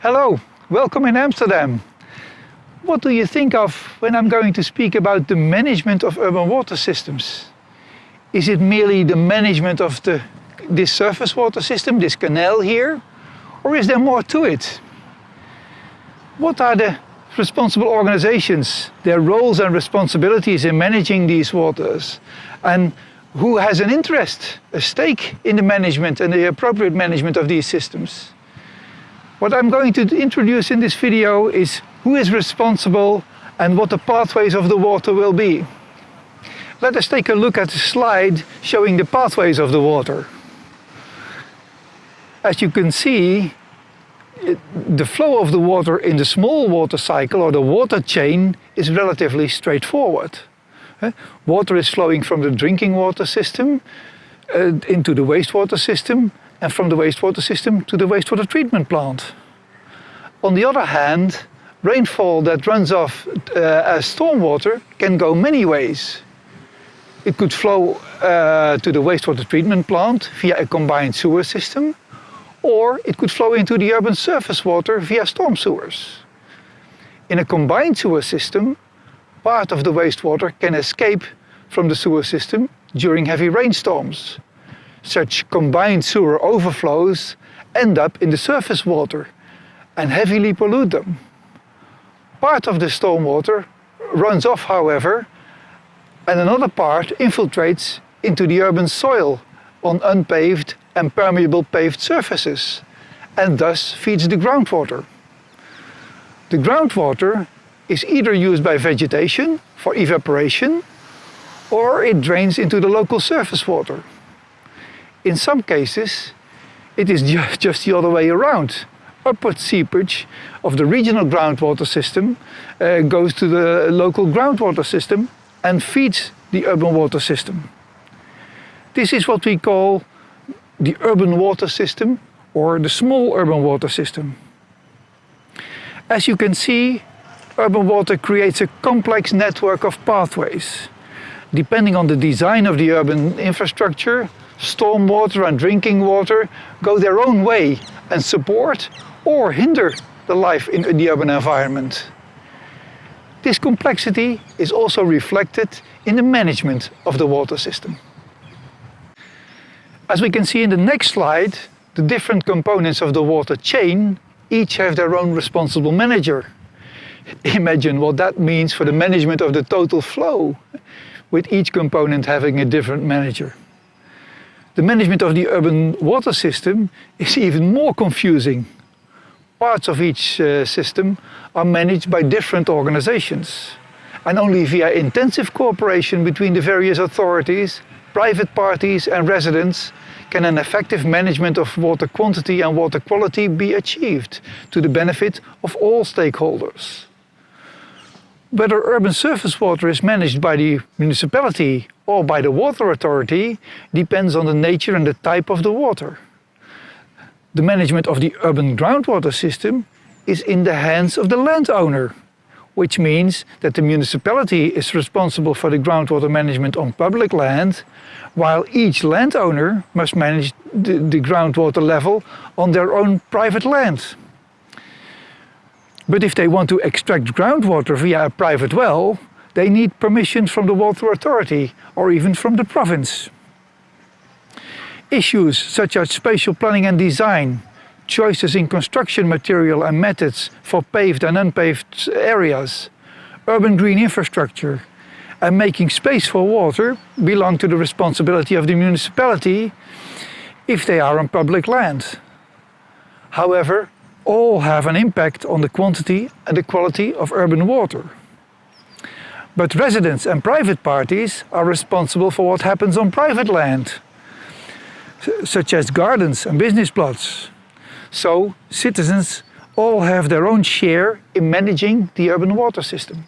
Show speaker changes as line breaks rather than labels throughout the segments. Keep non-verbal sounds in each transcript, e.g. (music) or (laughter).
Hello, welcome in Amsterdam. What do you think of when I'm going to speak about the management of urban water systems? Is it merely the management of the, this surface water system, this canal here? Or is there more to it? What are the responsible organizations, their roles and responsibilities in managing these waters? And who has an interest, a stake in the management and the appropriate management of these systems? What I'm going to introduce in this video is who is responsible and what the pathways of the water will be. Let us take a look at the slide showing the pathways of the water. As you can see, the flow of the water in the small water cycle or the water chain is relatively straightforward. Water is flowing from the drinking water system uh, into the wastewater system and from the wastewater system to the wastewater treatment plant. On the other hand, rainfall that runs off uh, as stormwater can go many ways. It could flow uh, to the wastewater treatment plant via a combined sewer system, or it could flow into the urban surface water via storm sewers. In a combined sewer system, part of the wastewater can escape from the sewer system during heavy rainstorms, such combined sewer overflows end up in the surface water and heavily pollute them. Part of the stormwater runs off, however, and another part infiltrates into the urban soil on unpaved and permeable paved surfaces and thus feeds the groundwater. The groundwater is either used by vegetation for evaporation or it drains into the local surface water. In some cases, it is (laughs) just the other way around. Upward seepage of the regional groundwater system uh, goes to the local groundwater system and feeds the urban water system. This is what we call the urban water system or the small urban water system. As you can see, urban water creates a complex network of pathways. Depending on the design of the urban infrastructure, stormwater and drinking water go their own way and support or hinder the life in the urban environment. This complexity is also reflected in the management of the water system. As we can see in the next slide, the different components of the water chain each have their own responsible manager. (laughs) Imagine what that means for the management of the total flow, with each component having a different manager. The management of the urban water system is even more confusing. Parts of each uh, system are managed by different organizations. And only via intensive cooperation between the various authorities, private parties and residents can an effective management of water quantity and water quality be achieved to the benefit of all stakeholders. Whether urban surface water is managed by the municipality or by the water authority depends on the nature and the type of the water. The management of the urban groundwater system is in the hands of the landowner, which means that the municipality is responsible for the groundwater management on public land, while each landowner must manage the, the groundwater level on their own private land. But if they want to extract groundwater via a private well, they need permission from the water authority or even from the province. Issues such as spatial planning and design, choices in construction material and methods for paved and unpaved areas, urban green infrastructure, and making space for water belong to the responsibility of the municipality if they are on public land. However, all have an impact on the quantity and the quality of urban water. But residents and private parties are responsible for what happens on private land, such as gardens and business plots. So citizens all have their own share in managing the urban water system.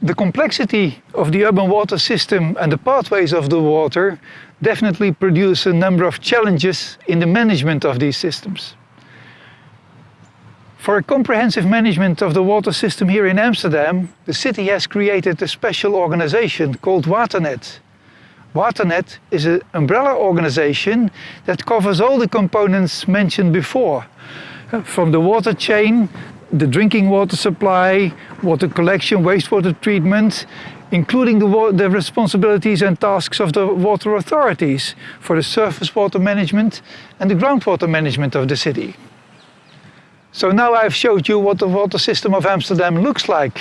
The complexity of the urban water system and the pathways of the water definitely produce a number of challenges in the management of these systems. For a comprehensive management of the water system here in Amsterdam, the city has created a special organization called Waternet. Waternet is an umbrella organization that covers all the components mentioned before, From the water chain, the drinking water supply, water collection, wastewater treatment, including the, the responsibilities and tasks of the water authorities for the surface water management and the groundwater management of the city. So now I've showed you what the water system of Amsterdam looks like,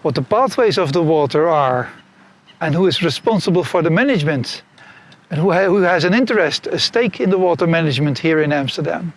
what the pathways of the water are, and who is responsible for the management, and who, ha- who has an interest, a stake in the water management here in Amsterdam.